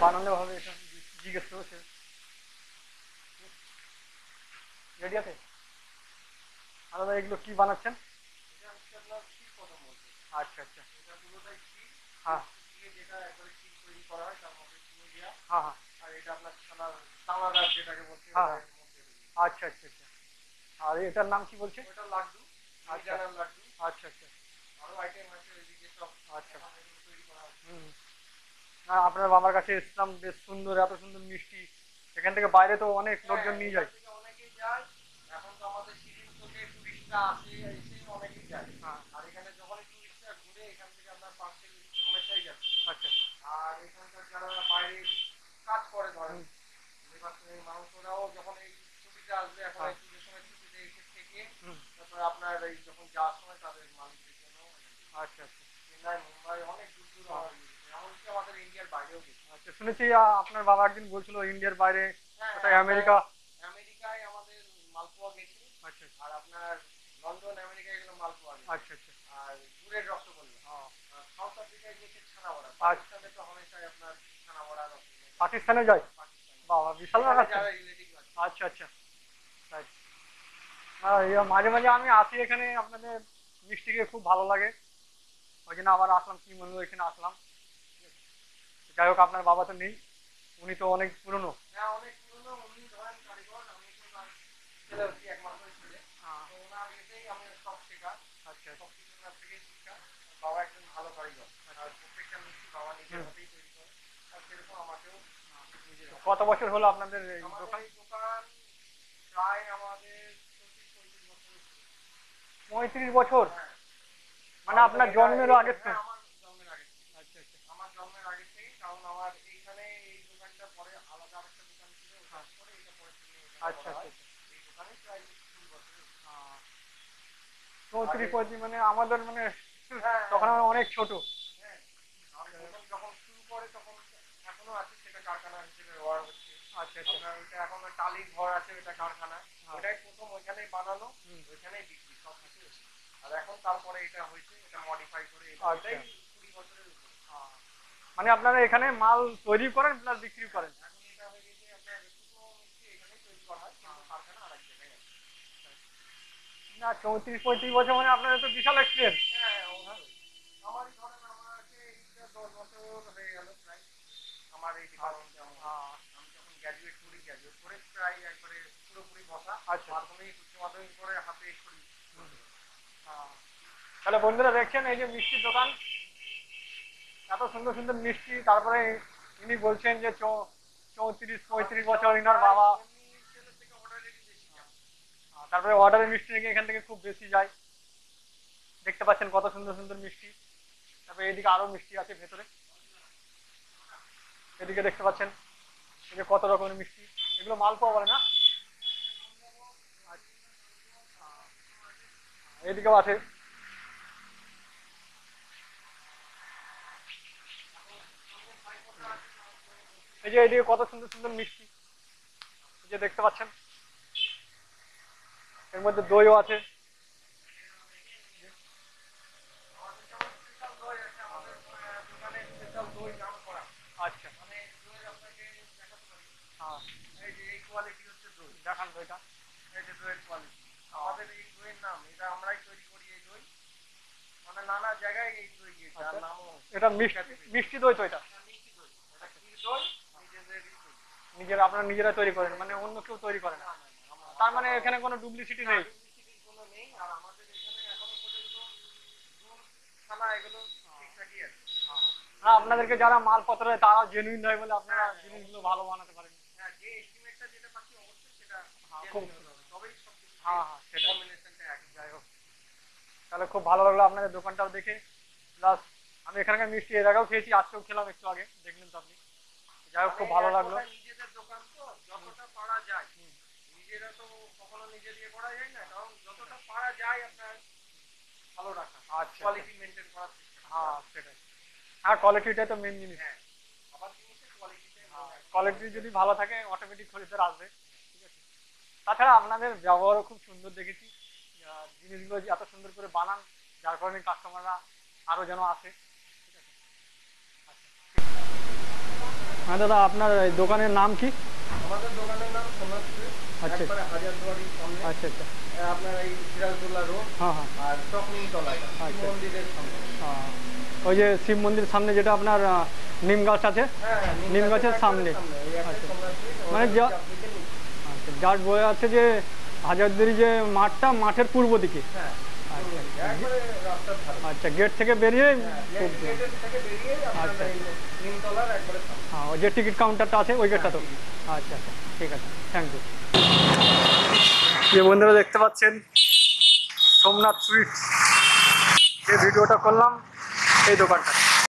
বানানো হবে এটা জিজ্ঞেস করেছে। রেডি আছে? আলাদা এগুলো কি বানাচ্ছেন? আচ্ছা আচ্ছা। হ্যাঁ। হয় হ্যাঁ। হ্যাঁ আর এটা আপনার যেটাকে বলছে হ্যাঁ, হ্যাঁ। আচ্ছা আচ্ছা আচ্ছা। আর এটার নাম কি বলছে? আচ্ছা। লাড্ডু। আচ্ছা আচ্ছা। আচ্ছা। তৈরি হুম। আপনার বাবার কাছে এসলাম বেশ সুন্দর এত সুন্দর মিষ্টি। এখান থেকে বাইরে তো অনেক লোকজন নিয়ে যায়। আর আচ্ছা এখানকার যারা বাইরে কাজ করে ধরেন। মানুষরাও যখন এই ছুটিতে আসবে এখন হ্যাঁ। এই সময় ছুটিতে এসে থেকে তারপরে আপনার এই যখন যাওয়ার সময় তাদের মালিকদের জন্য আচ্ছা আচ্ছা চেন্নাই মুম্বাই অনেক দূর দূর আমার ইয়ে গেছে। এমনকি আমাদের ইন্ডিয়ার বাইরেও গেছে আচ্ছা শুনেছি আপনার বাবা একদিন বলছিল ইন্ডিয়ার বাইরে হ্যাঁ, আমেরিকা? আমেরিকায় আমাদের মালপোয়া গেছে আচ্ছা আর আপনার লন্ডন আমেরিকায় গেলো মালপোয়া আচ্ছা আচ্ছা। আর দূরের রসগোল্লা। সাউথ আফ্রিকায় গেছে ছানা বড়া আচ্ছা। পাকিস্তানে তো হমেশাই আপনার ছানা বড়া রসগোল্লা। পাকিস্তানে যায়? বাবা বিশাল ব্যাপার। আচ্ছা আচ্ছা। মাঝে মাঝে আমি আসি এখানে আপনাদের মিষ্টি খেয়ে খুব ভালো লাগে। ওই জন্য আবার আসলাম কি মনে এখানে আসলাম। যাই হোক আপনার বাবা তো নেই উনি তো অনেক পুরনো। হ্যাঁ বছর হলো আপনাদের আমি তো তার ছেলে হচ্ছি একমাত্র ছেলে তো। আহ, চৌত্রিশ পঁয়ত্রিশ মানে আমাদের মানে হ্যাঁ, তখন আমরা অনেক ছোট হ্যাঁ। যখন শুরু করে তখন এখনও আছে সেটা কারখানা হিসেবে ব্যবহার হচ্ছে আচ্ছা আচ্ছা ওইটা এখন টালির ঘর আছে কারখানা হ্যাঁ। প্রথম ওইখানেই বানানো। ওইখানেই বিক্রি সব কিছু আর এখন তারপরে এটা হয়েছে এটা মডিফাই করে আচ্ছা। মানে আপনারা এখানে মাল তৈরি করেন প্লাস বিক্রি করেন এখন এটা হয়ে গেছে আপনার শুকনো মিষ্টি এখানেই তৈরি করা হয় কিন্তু কারখানা আরেক জায়গায় আছে না চৌত্রিশ পঁয়ত্রিশ বছর মানে আপনাদের তো বিশাল এক্সপিরিয়েন্স হ্যাঁ ধরেন আমাকে এইটা দশ বছর হয়ে গেল প্রায়। আমার এই ডিপার্টমেন্টে আমি যখন গ্র্যাজুয়েট করি গ্র্যাজুয়েট করে প্রায় একবারে পুরোপুরি বসা। আচ্ছা। মাধ্যমিক উচ্চ মাধ্যমিক করে হাতে করি। তাহলে বন্ধুরা দেখছেন এই যে মিষ্টির দোকান। এত সুন্দর সুন্দর মিষ্টি। তারপরে ইনি বলছেন যে চৌত্রিশ পঁয়ত্রিশ বছর ইনার বাবা এমনি ছেলে থেকে অর্ডারেরই বেশি যায়। আহ, তারপরে অর্ডারের মিষ্টি নাকি এখান থেকে খুব বেশি যায়। দেখতে পাচ্ছেন কত সুন্দর সুন্দর মিষ্টি। তারপরে এদিকে আরও মিষ্টি আছে ভেতরে। এদিকে দেখতে পাচ্ছেন যে কত রকমের মিষ্টি। এগুলো মালপোয়া বলে না? আচ্ছা। এদিকেও আছে। এই যে এদিকে কত সুন্দর সুন্দর মিষ্টি। যে দেখতে পাচ্ছেন। এর মধ্যে দইও আছে। আচ্ছা। হ্যাঁ। এই যে এই কোয়ালিটি হচ্ছে দই দেখান দইটা। এই যে দইয়ের কোয়ালিটি আমাদের এই দইয়ের নাম এটা আমরাই তৈরি করি এই দই। মানে নানা জায়গায় এই দই গিয়েছে আর আচ্ছা। নামও এটা মিষ্টি মিষ্টি দই তো এটা? মিষ্টি দই। এটা নিজেরা আপনারা নিজেরা তৈরি করেন মানে অন্য কেউ তৈরি করে না। তার মানে এখানে কোনো ডুপ্লিসিটি নেই। আছে না আপনাদেরকে যারা মালপত্র তারা জেনুইন দেয় বলে আপনারা জিনিসগুলো ভালো বানাতে পারেন। হ্যাঁ হ্যাঁ, হ্যাঁ হ্যাঁ সেটাই। তাহলে খুব ভালো লাগল আপনাদের দোকানটাও দেখে। প্লাস আমি এখানকার মিষ্টি এর আগেও খেয়েছি আজকেও খেলাম একটু আগে দেখলেন তো আপনি। যাই হোক খুব ভালো মানে লাগল। নিজেদের দোকান তো যতটা নিজেরা তো কখনো নিজে দিয়ে করা যায় না কারণ যতটা পারা যায় আপনার ভালো রাখা আচ্ছা কোয়ালিটি মেনটেন করা। হ্যাঁ সেটাই। হ্যাঁ কোয়ালিটিটাই তো মেন জিনিস। হ্যাঁ আবার জিনিসের কোয়ালিটিটাই কোয়ালিটি যদি ভালো থাকে অটোমেটিক খরিদ্দার আসবে ঠিক আছে? তাছাড়া আপনাদের ব্যবহারও খুব সুন্দর দেখেছি। জিনিসগুলো এত সুন্দর করে বানান যার কারণে কাস্টমাররা আরও যেন আসে আচ্ছা। হ্যাঁ দাদা আপনার দোকানের নাম কি? আমাদের দোকানের নাম আচ্ছা। হাজারদুয়ারির সামনে আচ্ছা আচ্ছা আপনার এই সিরাজদুল্লাহ রোড হ্যাঁ হ্যাঁ আর আচ্ছা। মন্দিরের সামনে ওই যে শিব মন্দির সামনে যেটা আপনার নিম গাছ আছে হ্যাঁ হ্যাঁ, নিম গাছের সামনে। আচ্ছা। মানে যা-। আচ্ছা যার বয়ে আছে যে হাজারদুয়ারি যে মাঠটা মাঠের পূর্ব দিকে হ্যাঁ আচ্ছা। আচ্ছা গেট থেকে বেরিয়ে হ্যাঁ, খুব গেটের থেকে বেরিয়ে আপনার আচ্ছা। সামনে। হ্যাঁ ওই যে টিকিট কাউন্টারটা আছে ওই গেটটা তো। হ্যাঁ, আচ্ছা আচ্ছা ঠিক আছে থ্যাংক ইউ যে বন্ধুরা দেখতে পাচ্ছেন সোমনাথ সুইটস যে ভিডিওটা করলাম এই দোকানটা